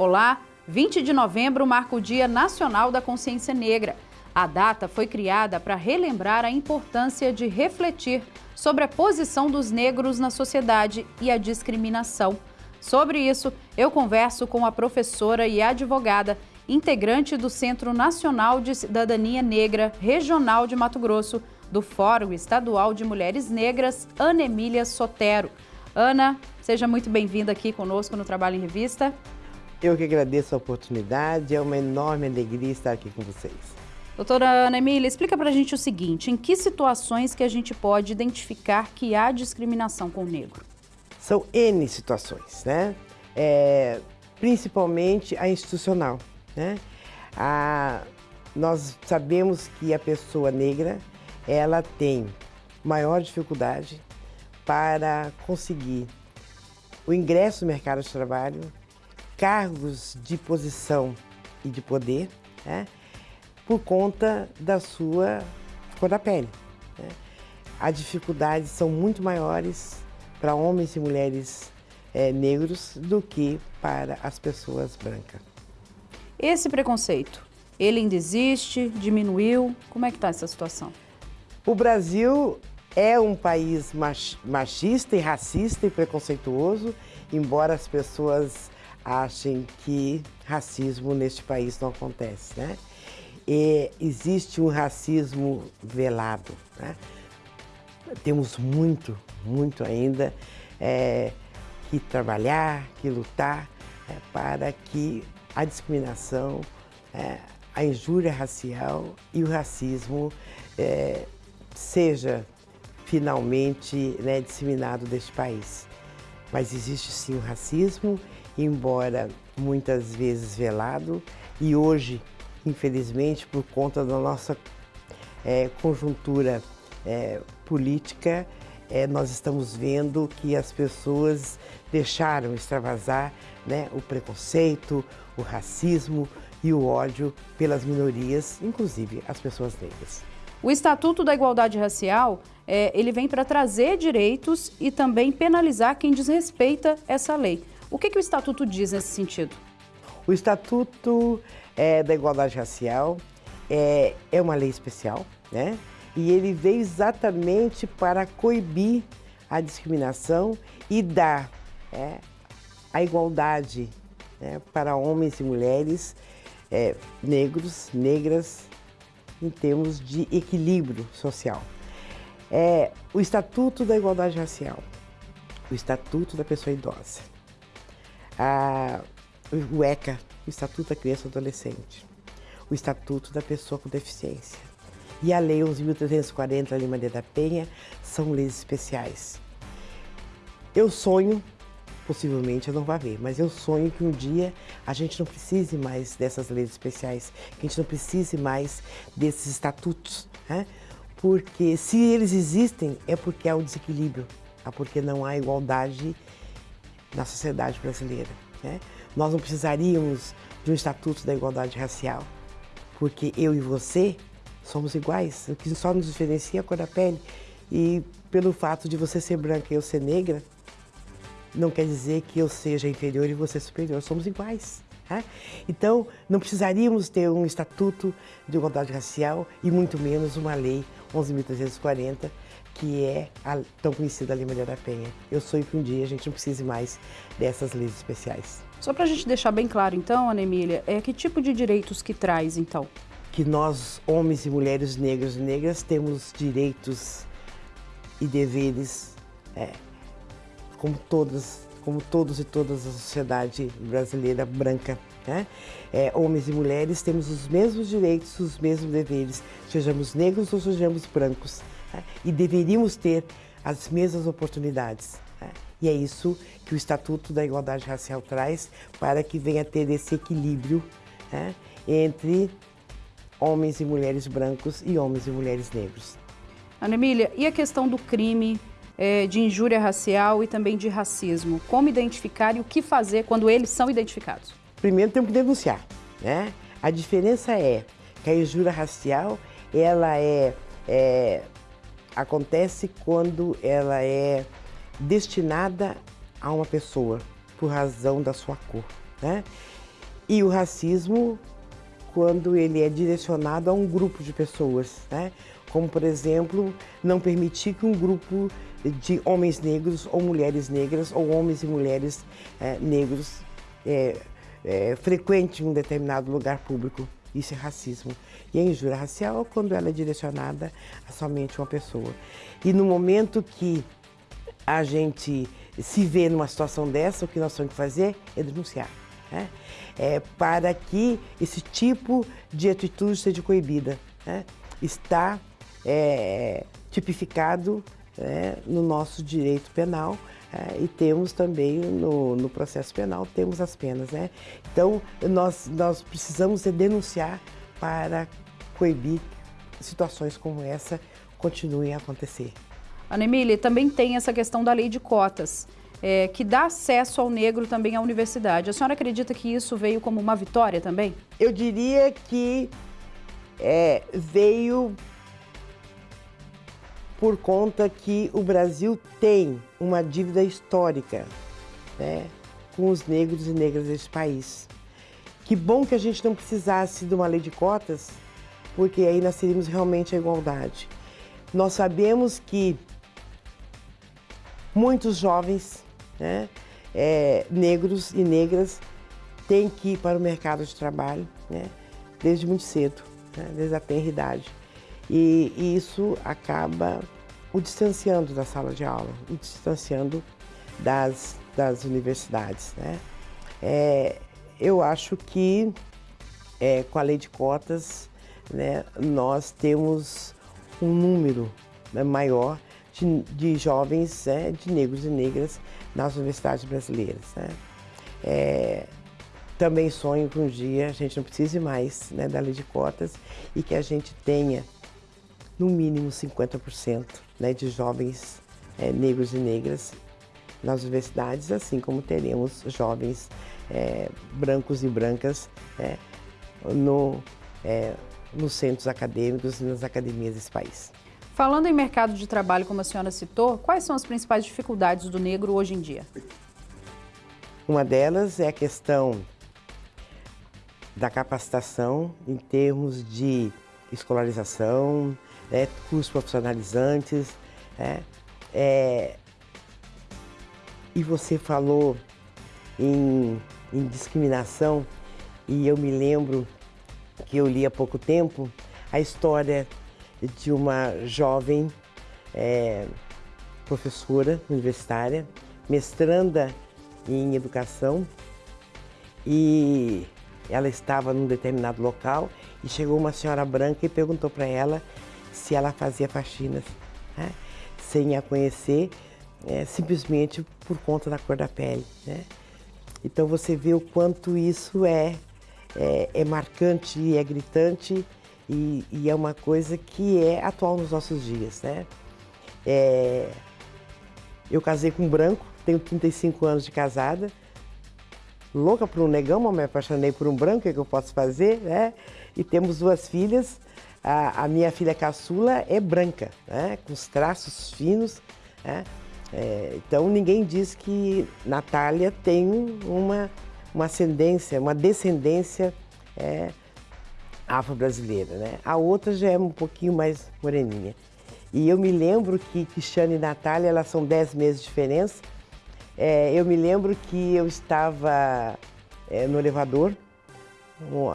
Olá, 20 de novembro marca o Dia Nacional da Consciência Negra. A data foi criada para relembrar a importância de refletir sobre a posição dos negros na sociedade e a discriminação. Sobre isso, eu converso com a professora e advogada, integrante do Centro Nacional de Cidadania Negra Regional de Mato Grosso, do Fórum Estadual de Mulheres Negras, Ana Emília Sotero. Ana, seja muito bem-vinda aqui conosco no Trabalho em Revista. Eu que agradeço a oportunidade, é uma enorme alegria estar aqui com vocês. Doutora Ana Emília, explica para a gente o seguinte, em que situações que a gente pode identificar que há discriminação com o negro? São N situações, né? É, principalmente a institucional, né? A, nós sabemos que a pessoa negra, ela tem maior dificuldade para conseguir o ingresso no mercado de trabalho, cargos de posição e de poder, né, por conta da sua cor da pele. Né. As dificuldades são muito maiores para homens e mulheres é, negros do que para as pessoas brancas. Esse preconceito, ele ainda existe, diminuiu? Como é que está essa situação? O Brasil é um país machista e racista e preconceituoso, embora as pessoas achem que racismo neste país não acontece, né? E existe um racismo velado, né? Temos muito, muito ainda é, que trabalhar, que lutar é, para que a discriminação, é, a injúria racial e o racismo é, seja finalmente né, disseminado deste país. Mas existe sim o racismo embora muitas vezes velado, e hoje, infelizmente, por conta da nossa é, conjuntura é, política, é, nós estamos vendo que as pessoas deixaram extravasar né, o preconceito, o racismo e o ódio pelas minorias, inclusive as pessoas negras. O Estatuto da Igualdade Racial, é, ele vem para trazer direitos e também penalizar quem desrespeita essa lei. O que, que o Estatuto diz nesse sentido? O Estatuto é, da Igualdade Racial é, é uma lei especial, né? E ele veio exatamente para coibir a discriminação e dar é, a igualdade né, para homens e mulheres é, negros, negras, em termos de equilíbrio social. É, o Estatuto da Igualdade Racial, o Estatuto da Pessoa Idosa, a, o ECA, o Estatuto da Criança e Adolescente, o Estatuto da Pessoa com Deficiência e a Lei 11.340 de Maria da Penha são leis especiais. Eu sonho, possivelmente eu não vá ver, mas eu sonho que um dia a gente não precise mais dessas leis especiais, que a gente não precise mais desses estatutos, né? porque se eles existem é porque há um desequilíbrio, é porque não há igualdade na sociedade brasileira. Né? Nós não precisaríamos de um Estatuto da Igualdade Racial, porque eu e você somos iguais, o que só nos diferencia é a cor da pele. E pelo fato de você ser branca e eu ser negra, não quer dizer que eu seja inferior e você superior, somos iguais. Né? Então, não precisaríamos ter um Estatuto de Igualdade Racial e muito menos uma lei 11.340 que é a tão conhecida Lei Maria da Penha. Eu sonho que um dia a gente não precise mais dessas leis especiais. Só para a gente deixar bem claro, então, Ana Emília, é que tipo de direitos que traz, então? Que nós, homens e mulheres negros e negras, temos direitos e deveres é, como todos, como todos e todas a sociedade brasileira branca. Né? É, homens e mulheres temos os mesmos direitos, os mesmos deveres, sejamos negros ou sejamos brancos né? e deveríamos ter as mesmas oportunidades. Né? E é isso que o Estatuto da Igualdade Racial traz para que venha ter esse equilíbrio né? entre homens e mulheres brancos e homens e mulheres negros. Ana Emília, e a questão do crime é, de injúria racial e também de racismo? Como identificar e o que fazer quando eles são identificados? Primeiro temos que denunciar, né? A diferença é que a injúria racial, ela é, é acontece quando ela é destinada a uma pessoa por razão da sua cor, né? E o racismo quando ele é direcionado a um grupo de pessoas, né? como por exemplo, não permitir que um grupo de homens negros ou mulheres negras ou homens e mulheres é, negros é, é, frequente um determinado lugar público. Isso é racismo. E a injúria racial é quando ela é direcionada a somente uma pessoa. E no momento que a gente se vê numa situação dessa, o que nós temos que fazer é denunciar. Né? É, para que esse tipo de atitude seja coibida. Né? Está é, tipificado é, no nosso direito penal é, e temos também no, no, processo penal, temos as penas. Né? Então, nós, nós precisamos denunciar para coibir situações como essa continuem a acontecer. Ana Emília, também tem essa questão da lei de cotas, é, que dá acesso ao negro também à universidade. A senhora acredita que isso veio como uma vitória também? Eu diria que é, veio por conta que o Brasil tem uma dívida histórica né, com os negros e negras desse país. Que bom que a gente não precisasse de uma lei de cotas, porque aí nós teríamos realmente a igualdade. Nós sabemos que muitos jovens né, é, negros e negras têm que ir para o mercado de trabalho né, desde muito cedo, né, desde a tenra idade. E, isso acaba o distanciando da sala de aula, o distanciando das, das universidades. Né? É, eu acho que é, com a lei de cotas né, nós temos um número né, maior de, de jovens, né, de negros e negras nas universidades brasileiras. Né? É, também sonho que um dia a gente não precise mais né, da lei de cotas e que a gente tenha no mínimo 50% né, de jovens é, negros e negras nas universidades, assim como teremos jovens é, brancos e brancas é, no, nos centros acadêmicos e nas academias desse país. Falando em mercado de trabalho, como a senhora citou, quais são as principais dificuldades do negro hoje em dia? Uma delas é a questão da capacitação em termos de escolarização, né, cursos profissionalizantes. Né, é, e você falou em, em discriminação e eu me lembro que eu li há pouco tempo a história de uma jovem é, professora universitária, mestranda em educação e ela estava num determinado local e chegou uma senhora branca e perguntou para ela se ela fazia faxinas, né? sem a conhecer, é, simplesmente por conta da cor da pele. Né? Então você vê o quanto isso é, é, é marcante é gritante e, e, é uma coisa que é atual nos nossos dias. Né? É, eu casei com um branco, tenho 35 anos de casada, louca por um negão, mas me apaixonei por um branco, o que, é eu posso fazer? Né? E temos duas filhas, a, a minha filha caçula é branca, né? com os traços finos. Né? É, então ninguém diz que Natália tem uma, uma ascendência, uma descendência é, afro-brasileira. Né? A outra já é um pouquinho mais moreninha. E eu me lembro que Cristiane e Natália, elas são 10 meses de diferença. É, eu me lembro que eu estava é, no elevador,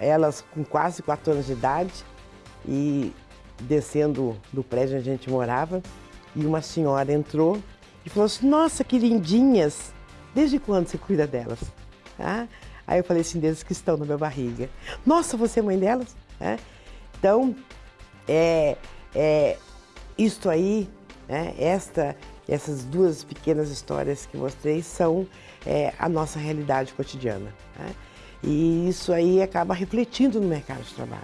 elas com quase 4 anos de idade, e descendo do prédio onde a gente morava, e uma senhora entrou e falou assim, nossa, que lindinhas, desde quando você cuida delas? Ah, aí eu falei assim, desde que estão na minha barriga. Nossa, você é mãe delas? É. Então, é, é, isto aí, né, esta, essas duas pequenas histórias que mostrei são é, a nossa realidade cotidiana. Né? E isso aí acaba refletindo no mercado de trabalho.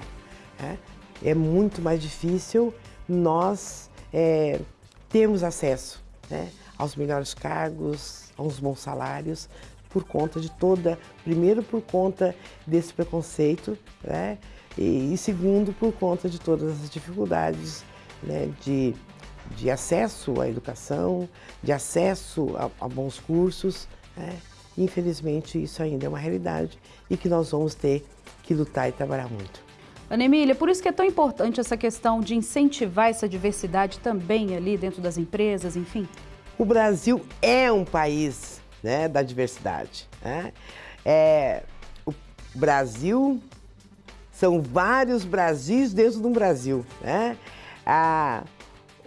Né? É muito mais difícil nós é, termos acesso né, aos melhores cargos, aos bons salários, por conta de toda, primeiro por conta desse preconceito, né, e, e segundo por conta de todas as dificuldades né, de, de acesso à educação, de acesso a, a bons cursos, né, Infelizmente, isso ainda é uma realidade e que nós vamos ter que lutar e trabalhar muito. Ana Emília, por isso que é tão importante essa questão de incentivar essa diversidade também ali dentro das empresas, enfim? O Brasil é um país né, da diversidade. Né? É, o Brasil são vários Brasis dentro de um Brasil. Né? Ah,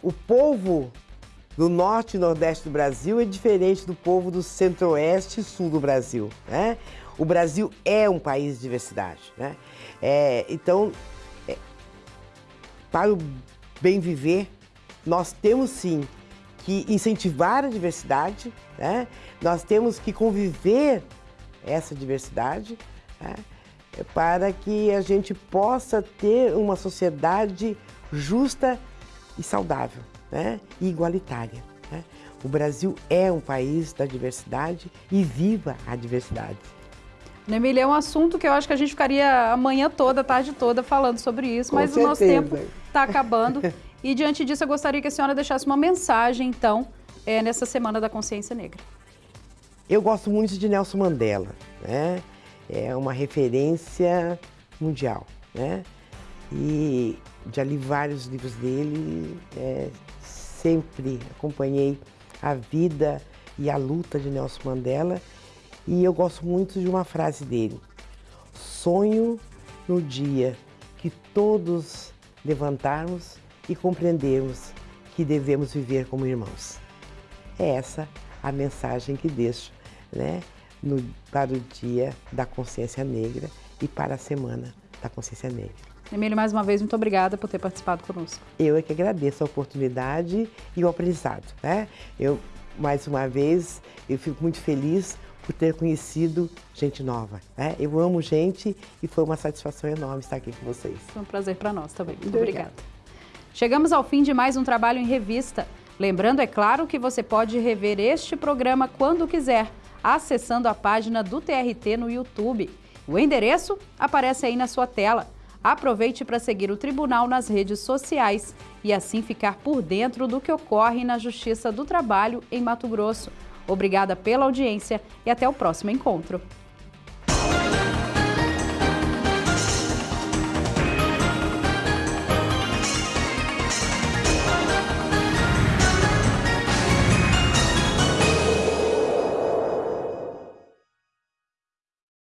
o povo do norte e nordeste do Brasil é diferente do povo do centro-oeste e sul do Brasil. Né? O Brasil é um país de diversidade. Né? É, então, é, para o bem viver, nós temos sim que incentivar a diversidade, né? nós temos que conviver essa diversidade né? para que a gente possa ter uma sociedade justa e saudável né? e igualitária. Né? O Brasil é um país da diversidade e viva a diversidade. Emília, é um assunto que eu acho que a gente ficaria a manhã toda, a tarde toda falando sobre isso, Com mas certeza. o nosso tempo está acabando. e diante disso, eu gostaria que a senhora deixasse uma mensagem, então, é, nessa Semana da Consciência Negra. Eu gosto muito de Nelson Mandela, né? É uma referência mundial, né? E já li vários livros dele, é, sempre acompanhei a vida e a luta de Nelson Mandela e eu gosto muito de uma frase dele. Sonho no dia que todos levantarmos e compreendermos que devemos viver como irmãos. É essa a mensagem que deixo né, no, para o Dia da Consciência Negra e para a Semana da Consciência Negra. Emílio, mais uma vez, muito obrigada por ter participado conosco. Eu é que agradeço a oportunidade e o aprendizado. Né? Eu, mais uma vez, eu fico muito feliz por ter conhecido gente nova. Né? Eu amo gente e foi uma satisfação enorme estar aqui com vocês. Foi um prazer para nós também. Muito obrigada. Chegamos ao fim de mais um trabalho em revista. Lembrando, é claro, que você pode rever este programa quando quiser, acessando a página do TRT no YouTube. O endereço aparece aí na sua tela. Aproveite para seguir o tribunal nas redes sociais e assim ficar por dentro do que ocorre na Justiça do Trabalho em Mato Grosso. Obrigada pela audiência e até o próximo encontro.